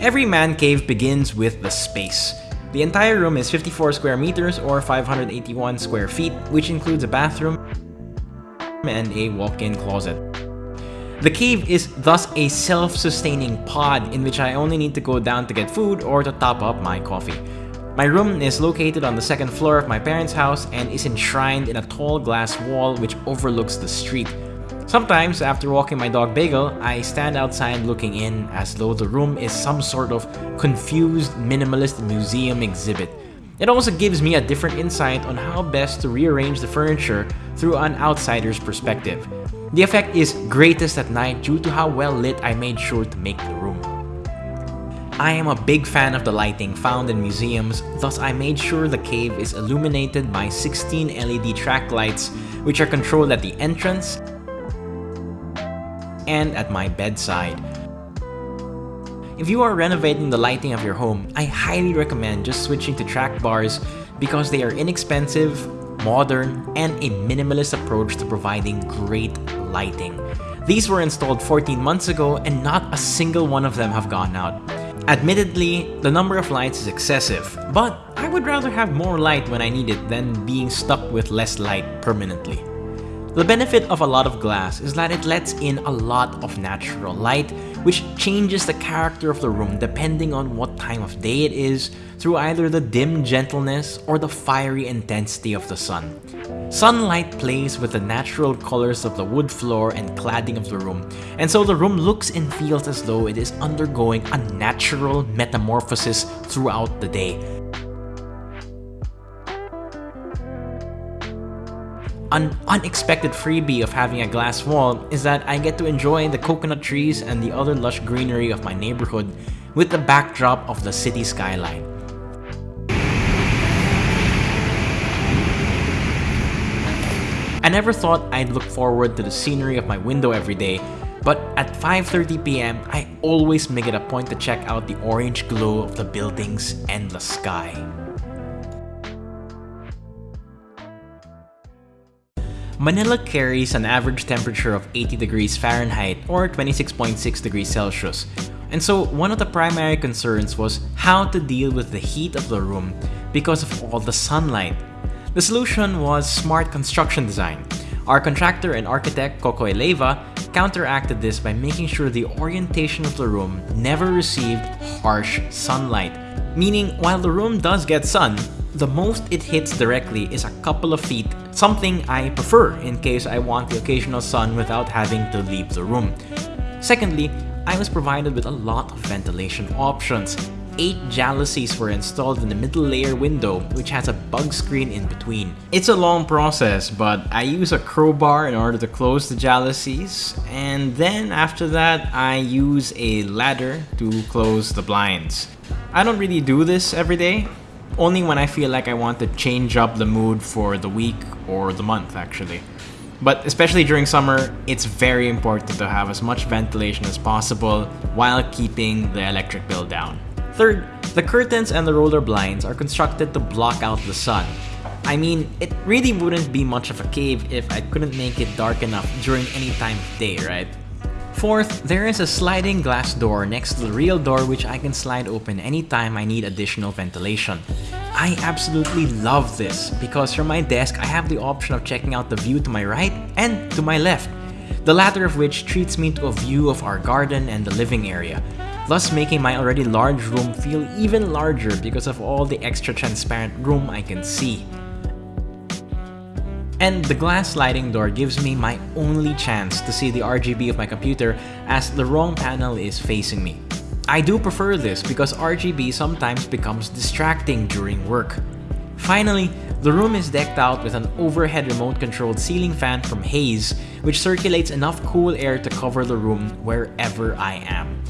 Every man cave begins with the space. The entire room is 54 square meters or 581 square feet, which includes a bathroom and a walk-in closet. The cave is thus a self-sustaining pod in which I only need to go down to get food or to top up my coffee. My room is located on the second floor of my parents' house and is enshrined in a tall glass wall which overlooks the street. Sometimes, after walking my dog Bagel, I stand outside looking in as though the room is some sort of confused minimalist museum exhibit. It also gives me a different insight on how best to rearrange the furniture through an outsider's perspective. The effect is greatest at night due to how well lit I made sure to make the room. I am a big fan of the lighting found in museums, thus I made sure the cave is illuminated by 16 LED track lights which are controlled at the entrance and at my bedside. If you are renovating the lighting of your home, I highly recommend just switching to track bars because they are inexpensive, modern, and a minimalist approach to providing great lighting. These were installed 14 months ago and not a single one of them have gone out. Admittedly, the number of lights is excessive, but I would rather have more light when I need it than being stuck with less light permanently. The benefit of a lot of glass is that it lets in a lot of natural light, which changes the character of the room depending on what time of day it is through either the dim gentleness or the fiery intensity of the sun. Sunlight plays with the natural colors of the wood floor and cladding of the room, and so the room looks and feels as though it is undergoing a natural metamorphosis throughout the day, An unexpected freebie of having a glass wall is that I get to enjoy the coconut trees and the other lush greenery of my neighborhood with the backdrop of the city skyline. I never thought I'd look forward to the scenery of my window every day, but at 5.30pm, I always make it a point to check out the orange glow of the buildings and the sky. Manila carries an average temperature of 80 degrees Fahrenheit or 26.6 degrees Celsius. And so one of the primary concerns was how to deal with the heat of the room because of all the sunlight. The solution was smart construction design. Our contractor and architect Coco Eleva counteracted this by making sure the orientation of the room never received harsh sunlight. Meaning, while the room does get sun, the most it hits directly is a couple of feet, something I prefer in case I want the occasional sun without having to leave the room. Secondly, I was provided with a lot of ventilation options. 8 jalousies were installed in the middle layer window, which has a bug screen in between. It's a long process, but I use a crowbar in order to close the jalousies, and then after that, I use a ladder to close the blinds. I don't really do this every day, only when I feel like I want to change up the mood for the week or the month actually. But especially during summer, it's very important to have as much ventilation as possible while keeping the electric bill down. Third, the curtains and the roller blinds are constructed to block out the sun. I mean, it really wouldn't be much of a cave if I couldn't make it dark enough during any time of day, right? Fourth, there is a sliding glass door next to the real door which I can slide open anytime I need additional ventilation. I absolutely love this because from my desk I have the option of checking out the view to my right and to my left, the latter of which treats me to a view of our garden and the living area, thus making my already large room feel even larger because of all the extra transparent room I can see. And the glass sliding door gives me my only chance to see the RGB of my computer as the wrong panel is facing me. I do prefer this because RGB sometimes becomes distracting during work. Finally, the room is decked out with an overhead remote-controlled ceiling fan from Haze, which circulates enough cool air to cover the room wherever I am.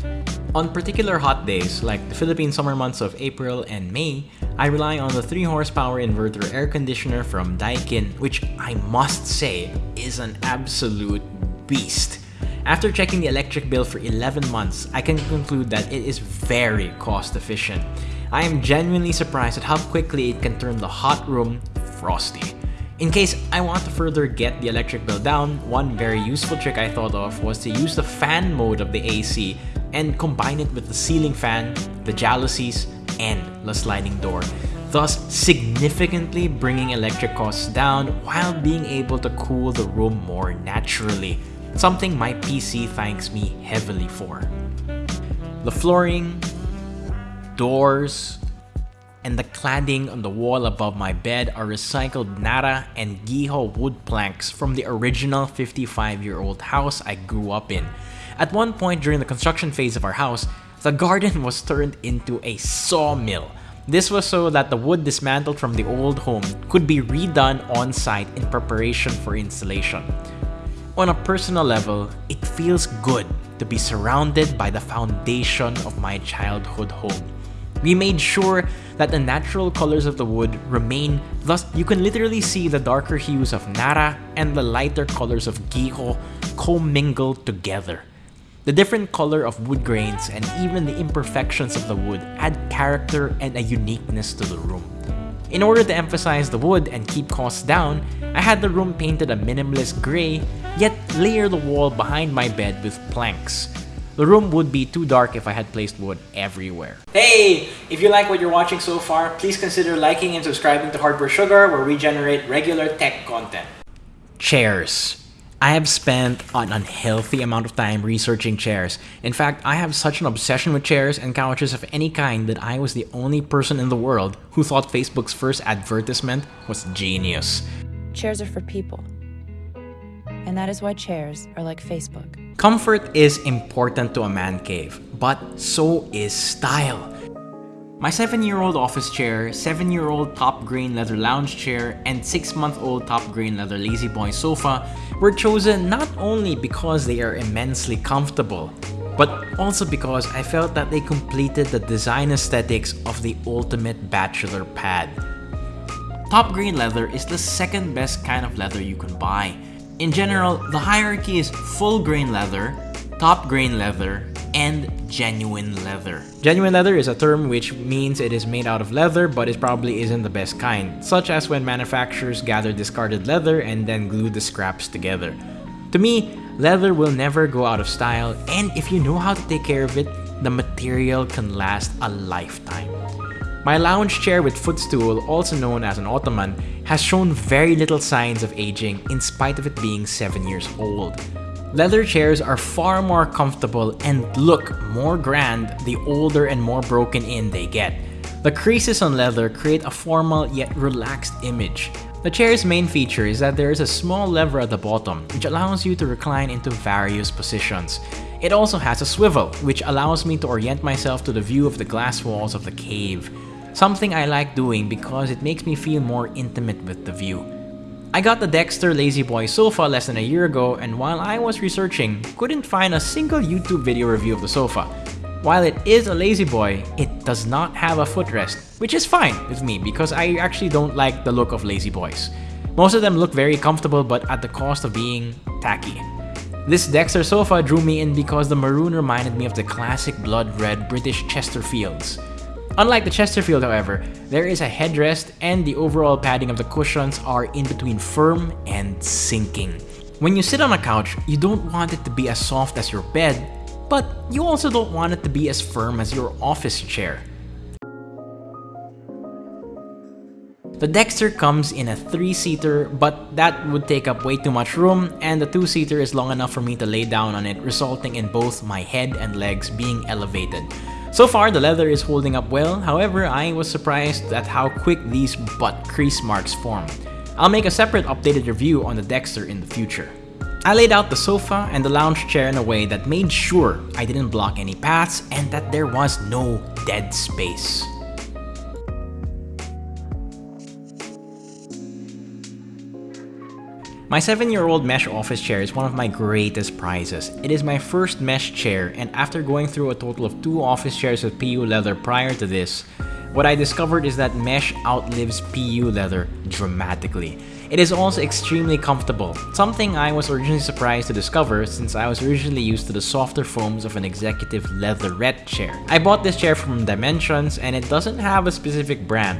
On particular hot days, like the Philippine summer months of April and May, I rely on the 3 horsepower inverter air conditioner from Daikin, which I must say is an absolute beast. After checking the electric bill for 11 months, I can conclude that it is very cost efficient. I am genuinely surprised at how quickly it can turn the hot room frosty. In case I want to further get the electric bill down, one very useful trick I thought of was to use the fan mode of the AC and combine it with the ceiling fan, the jalousies, and the sliding door, thus significantly bringing electric costs down while being able to cool the room more naturally, something my PC thanks me heavily for. The flooring, doors, and the cladding on the wall above my bed are recycled Narra and Guijo wood planks from the original 55-year-old house I grew up in. At one point during the construction phase of our house, the garden was turned into a sawmill. This was so that the wood dismantled from the old home could be redone on site in preparation for installation. On a personal level, it feels good to be surrounded by the foundation of my childhood home. We made sure that the natural colors of the wood remain, thus you can literally see the darker hues of Narra and the lighter colors of Guijo commingled together. The different color of wood grains and even the imperfections of the wood add character and a uniqueness to the room. In order to emphasize the wood and keep costs down, I had the room painted a minimalist gray, yet layer the wall behind my bed with planks. The room would be too dark if I had placed wood everywhere. Hey! If you like what you're watching so far, please consider liking and subscribing to Hardware Sugar where we generate regular tech content. Chairs. I have spent an unhealthy amount of time researching chairs. In fact, I have such an obsession with chairs and couches of any kind that I was the only person in the world who thought Facebook's first advertisement was genius. Chairs are for people. And that is why chairs are like Facebook. Comfort is important to a man cave, but so is style. My 7-year-old office chair, 7-year-old top grain leather lounge chair, and 6-month-old top grain leather La-Z-Boy sofa were chosen not only because they are immensely comfortable, but also because I felt that they completed the design aesthetics of the ultimate bachelor pad. Top grain leather is the second best kind of leather you can buy. In general, the hierarchy is full grain leather, top grain leather, and genuine leather. Genuine leather is a term which means it is made out of leather but it probably isn't the best kind, such as when manufacturers gather discarded leather and then glue the scraps together. To me, leather will never go out of style and if you know how to take care of it, the material can last a lifetime. My lounge chair with footstool, also known as an ottoman, has shown very little signs of aging in spite of it being 7 years old. Leather chairs are far more comfortable and look more grand the older and more broken in they get. The creases on leather create a formal yet relaxed image. The chair's main feature is that there is a small lever at the bottom which allows you to recline into various positions. It also has a swivel, which allows me to orient myself to the view of the glass walls of the cave. Something I like doing because it makes me feel more intimate with the view. I got the Dexter La-Z-Boy sofa less than a year ago and while I was researching, couldn't find a single YouTube video review of the sofa. While it is a La-Z-Boy, it does not have a footrest, which is fine with me because I actually don't like the look of La-Z-Boys. Most of them look very comfortable but at the cost of being tacky. This Dexter sofa drew me in because the maroon reminded me of the classic blood red British Chesterfields. Unlike the Chesterfield however, there is a headrest and the overall padding of the cushions are in between firm and sinking. When you sit on a couch, you don't want it to be as soft as your bed, but you also don't want it to be as firm as your office chair. The Dexter comes in a 3-seater, but that would take up way too much room, and the 2-seater is long enough for me to lay down on it, resulting in both my head and legs being elevated. So far, the leather is holding up well, however, I was surprised at how quick these butt crease marks form. I'll make a separate updated review on the Dexter in the future. I laid out the sofa and the lounge chair in a way that made sure I didn't block any paths and that there was no dead space. My 7-year-old mesh office chair is one of my greatest prizes. It is my first mesh chair and after going through a total of 2 office chairs with PU leather prior to this, what I discovered is that mesh outlives PU leather dramatically. It is also extremely comfortable, something I was originally surprised to discover since I was originally used to the softer foams of an executive leatherette chair. I bought this chair from Dimensions and it doesn't have a specific brand.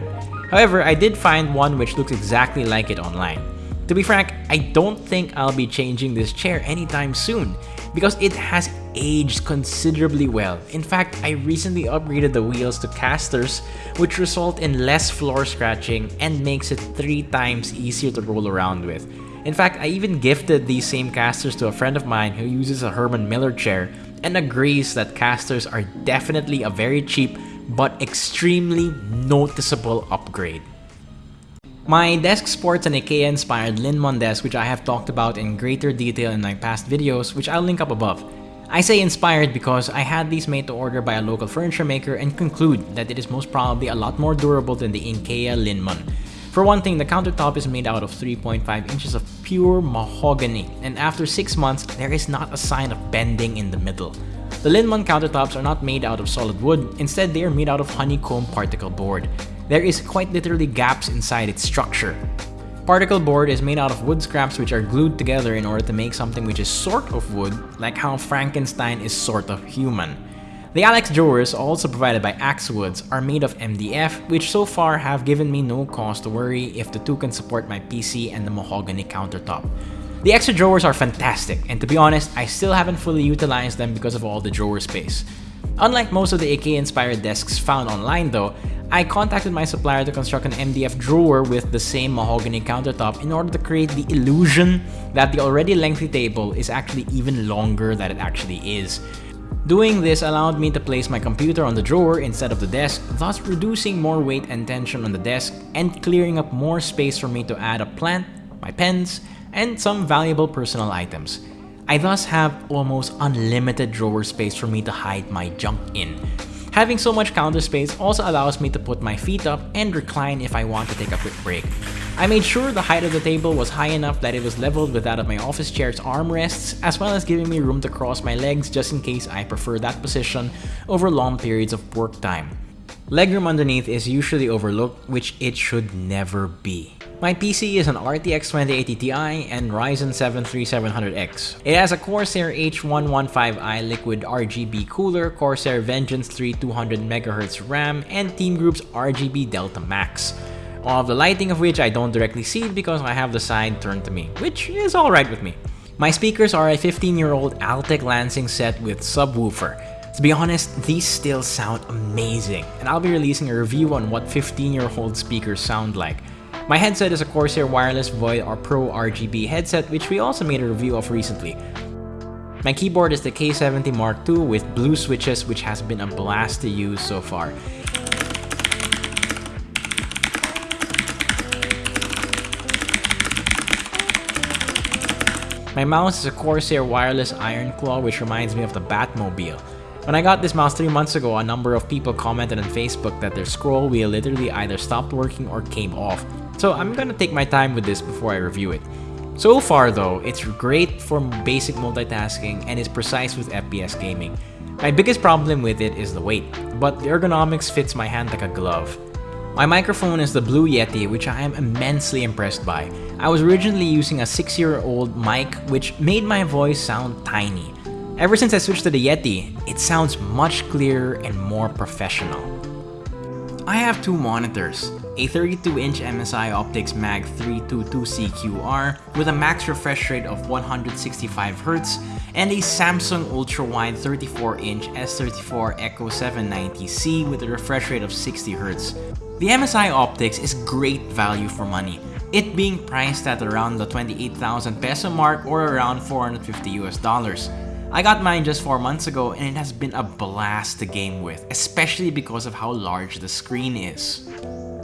However, I did find one which looks exactly like it online. To be frank, I don't think I'll be changing this chair anytime soon because it has aged considerably well. In fact, I recently upgraded the wheels to casters, which result in less floor scratching and makes it 3 times easier to roll around with. In fact, I even gifted these same casters to a friend of mine who uses a Herman Miller chair and agrees that casters are definitely a very cheap but extremely noticeable upgrade. My desk sports an IKEA-inspired Linnmon desk which I have talked about in greater detail in my past videos, which I'll link up above. I say inspired because I had these made to order by a local furniture maker and conclude that it is most probably a lot more durable than the IKEA Linnmon. For one thing, the countertop is made out of 3.5 inches of pure mahogany, and after 6 months, there is not a sign of bending in the middle. The Linnmon countertops are not made out of solid wood, instead they are made out of honeycomb particle board. There is quite literally gaps inside its structure. Particle board is made out of wood scraps which are glued together in order to make something which is sort of wood, like how Frankenstein is sort of human. The Alex drawers, also provided by Axewoods, are made of MDF, which so far have given me no cause to worry if the two can support my PC and the mahogany countertop. The extra drawers are fantastic, and to be honest, I still haven't fully utilized them because of all the drawer space. Unlike most of the IKEA-inspired desks found online though, I contacted my supplier to construct an MDF drawer with the same mahogany countertop in order to create the illusion that the already lengthy table is actually even longer than it actually is. Doing this allowed me to place my computer on the drawer instead of the desk, thus reducing more weight and tension on the desk and clearing up more space for me to add a plant, my pens, and some valuable personal items. I thus have almost unlimited drawer space for me to hide my junk in. Having so much counter space also allows me to put my feet up and recline if I want to take a quick break. I made sure the height of the table was high enough that it was leveled with that of my office chair's armrests, as well as giving me room to cross my legs just in case I prefer that position over long periods of work time. Legroom underneath is usually overlooked, which it should never be. My PC is an RTX 2080 Ti and Ryzen 7 3700X. It has a Corsair H115i liquid RGB cooler, Corsair Vengeance 3 200MHz RAM, and Team Group's RGB Delta Max. All of the lighting of which I don't directly see because I have the side turned to me, which is alright with me. My speakers are a 15-year-old Altec Lansing set with subwoofer. To be honest, these still sound amazing, and I'll be releasing a review on what 15-year-old speakers sound like. My headset is a Corsair Wireless Void or Pro RGB headset which we also made a review of recently. My keyboard is the K70 Mark II with blue switches which has been a blast to use so far. My mouse is a Corsair Wireless Ironclaw which reminds me of the Batmobile. When I got this mouse 3 months ago, a number of people commented on Facebook that their scroll wheel literally either stopped working or came off, so I'm gonna take my time with this before I review it. So far though, it's great for basic multitasking and is precise with FPS gaming. My biggest problem with it is the weight, but the ergonomics fits my hand like a glove. My microphone is the Blue Yeti, which I am immensely impressed by. I was originally using a 6-year-old mic, which made my voice sound tiny. Ever since I switched to the Yeti, it sounds much clearer and more professional. I have two monitors, a 32-inch MSI Optix Mag 322CQR with a max refresh rate of 165Hz and a Samsung ultra-wide 34-inch S34 Echo 790C with a refresh rate of 60Hz. The MSI Optix is great value for money, it being priced at around the 28,000 peso mark or around 450 US dollars. I got mine just 4 months ago and it has been a blast to game with, especially because of how large the screen is.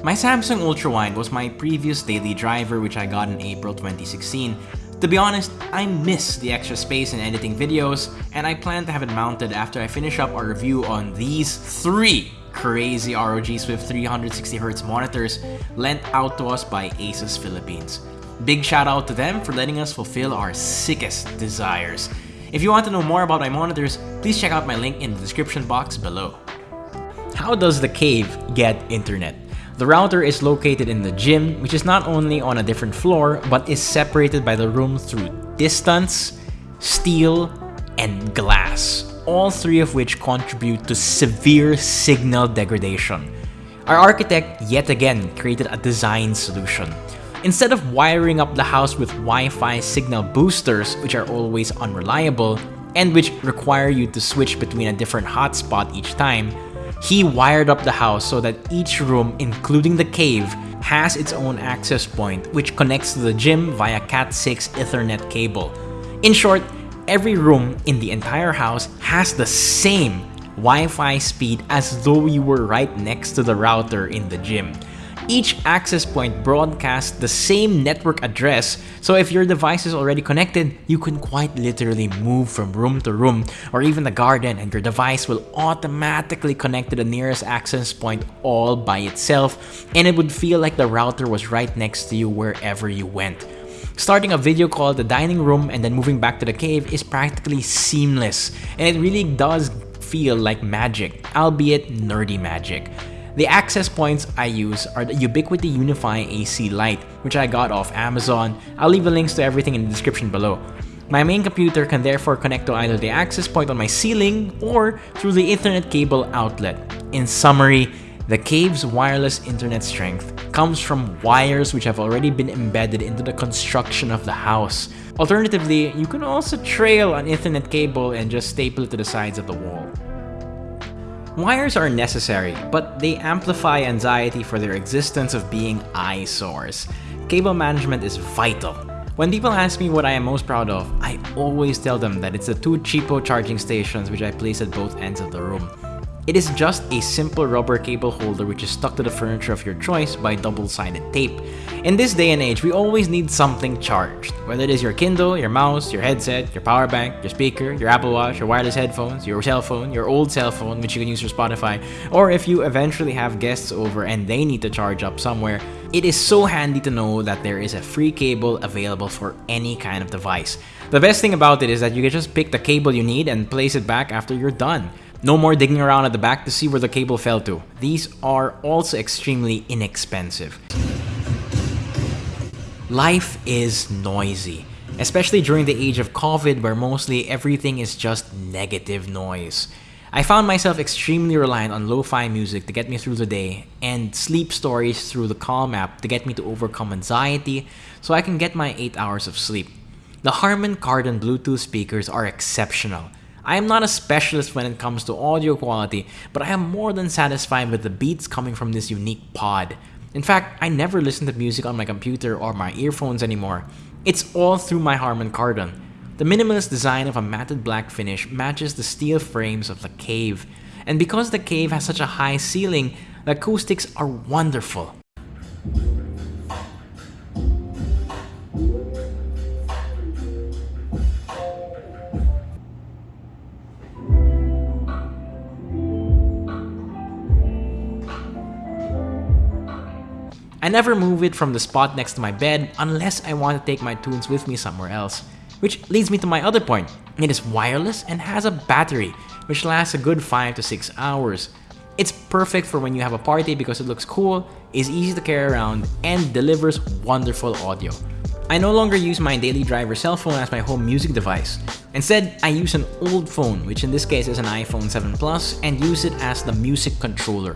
My Samsung Ultrawide was my previous daily driver which I got in April 2016. To be honest, I miss the extra space in editing videos, and I plan to have it mounted after I finish up our review on these three crazy ROG Swift 360Hz monitors lent out to us by Asus Philippines. Big shout out to them for letting us fulfill our sickest desires. If you want to know more about my monitors, please check out my link in the description box below. How does the cave get internet? The router is located in the gym, which is not only on a different floor, but is separated by the room through distance, steel, and glass, all three of which contribute to severe signal degradation. Our architect yet again created a design solution. Instead of wiring up the house with Wi-Fi signal boosters, which are always unreliable, and which require you to switch between a different hotspot each time, he wired up the house so that each room, including the cave, has its own access point which connects to the gym via Cat6 Ethernet cable. In short, every room in the entire house has the same Wi-Fi speed as though you were right next to the router in the gym. Each access point broadcasts the same network address, so if your device is already connected, you can quite literally move from room to room or even the garden and your device will automatically connect to the nearest access point all by itself and it would feel like the router was right next to you wherever you went. Starting a video call the dining room and then moving back to the cave is practically seamless and it really does feel like magic, albeit nerdy magic. The access points I use are the Ubiquiti UniFi AC Lite, which I got off Amazon. I'll leave the links to everything in the description below. My main computer can therefore connect to either the access point on my ceiling or through the Ethernet cable outlet. In summary, the cave's wireless internet strength comes from wires which have already been embedded into the construction of the house. Alternatively, you can also trail an Ethernet cable and just staple it to the sides of the wall. Wires are necessary, but they amplify anxiety for their existence of being eyesores. Cable management is vital. When people ask me what I am most proud of, I always tell them that it's the two cheapo charging stations which I place at both ends of the room. It is just a simple rubber cable holder which is stuck to the furniture of your choice by double-sided tape. In this day and age, we always need something charged. Whether it is your Kindle, your mouse, your headset, your power bank, your speaker, your Apple Watch, your wireless headphones, your cell phone, your old cell phone which you can use for Spotify, or if you eventually have guests over and they need to charge up somewhere, it is so handy to know that there is a free cable available for any kind of device. The best thing about it is that you can just pick the cable you need and place it back after you're done. No more digging around at the back to see where the cable fell to. These are also extremely inexpensive. Life is noisy, especially during the age of COVID where mostly everything is just negative noise. I found myself extremely reliant on lo-fi music to get me through the day and sleep stories through the Calm app to get me to overcome anxiety so I can get my 8 hours of sleep. The Harman Kardon Bluetooth speakers are exceptional. I am not a specialist when it comes to audio quality, but I am more than satisfied with the beats coming from this unique pod. In fact, I never listen to music on my computer or my earphones anymore. It's all through my Harman Kardon. The minimalist design of a matted black finish matches the steel frames of the cave. And because the cave has such a high ceiling, the acoustics are wonderful. Never move it from the spot next to my bed unless I want to take my tunes with me somewhere else. Which leads me to my other point. It is wireless and has a battery, which lasts a good 5 to 6 hours. It's perfect for when you have a party because it looks cool, is easy to carry around, and delivers wonderful audio. I no longer use my daily driver cell phone as my home music device. Instead, I use an old phone, which in this case is an iPhone 7 Plus, and use it as the music controller.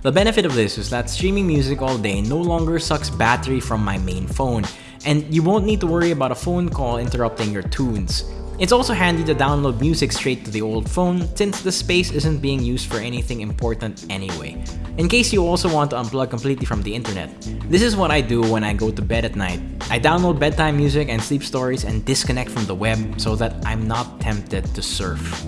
The benefit of this is that streaming music all day no longer sucks battery from my main phone, and you won't need to worry about a phone call interrupting your tunes. It's also handy to download music straight to the old phone since the space isn't being used for anything important anyway. In case you also want to unplug completely from the internet, this is what I do when I go to bed at night. I download bedtime music and sleep stories and disconnect from the web so that I'm not tempted to surf.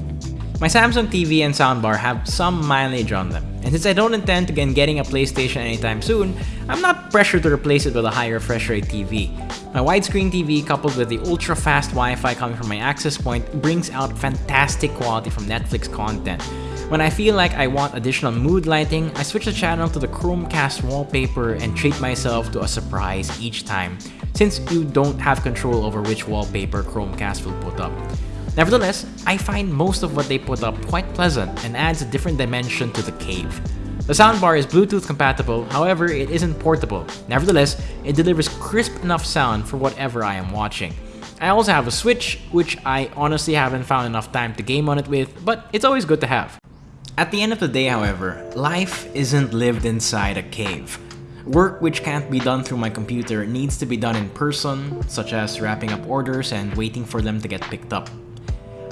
My Samsung TV and soundbar have some mileage on them, and since I don't intend to begin getting a PlayStation anytime soon, I'm not pressured to replace it with a high refresh rate TV. My widescreen TV coupled with the ultra-fast Wi-Fi coming from my access point brings out fantastic quality from Netflix content. When I feel like I want additional mood lighting, I switch the channel to the Chromecast wallpaper and treat myself to a surprise each time, since you don't have control over which wallpaper Chromecast will put up. Nevertheless, I find most of what they put up quite pleasant and adds a different dimension to the cave. The soundbar is Bluetooth compatible, however it isn't portable. Nevertheless, it delivers crisp enough sound for whatever I am watching. I also have a Switch, which I honestly haven't found enough time to game on it with, but it's always good to have. At the end of the day, however, life isn't lived inside a cave. Work which can't be done through my computer needs to be done in person, such as wrapping up orders and waiting for them to get picked up.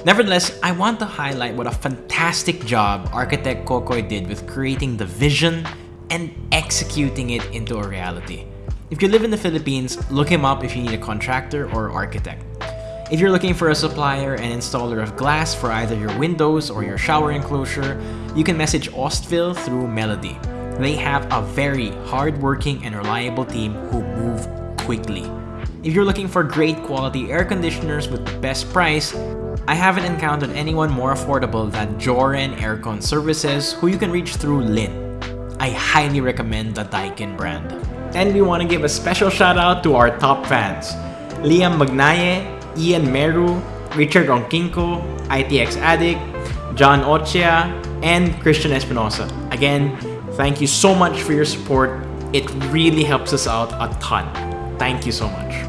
Nevertheless, I want to highlight what a fantastic job architect Kokoy did with creating the vision and executing it into a reality. If you live in the Philippines, look him up if you need a contractor or architect. If you're looking for a supplier and installer of glass for either your windows or your shower enclosure, you can message Ostville through Melody. They have a very hardworking and reliable team who move quickly. If you're looking for great quality air conditioners with the best price, I haven't encountered anyone more affordable than Joran Aircon Services who you can reach through Lin. I highly recommend the Daikin brand. And we want to give a special shout out to our top fans. Liam Magnaye, Ian Meru, Richard Ronquinco, ITX Addict, John Ochia, and Christian Espinosa. Again, thank you so much for your support. It really helps us out a ton. Thank you so much.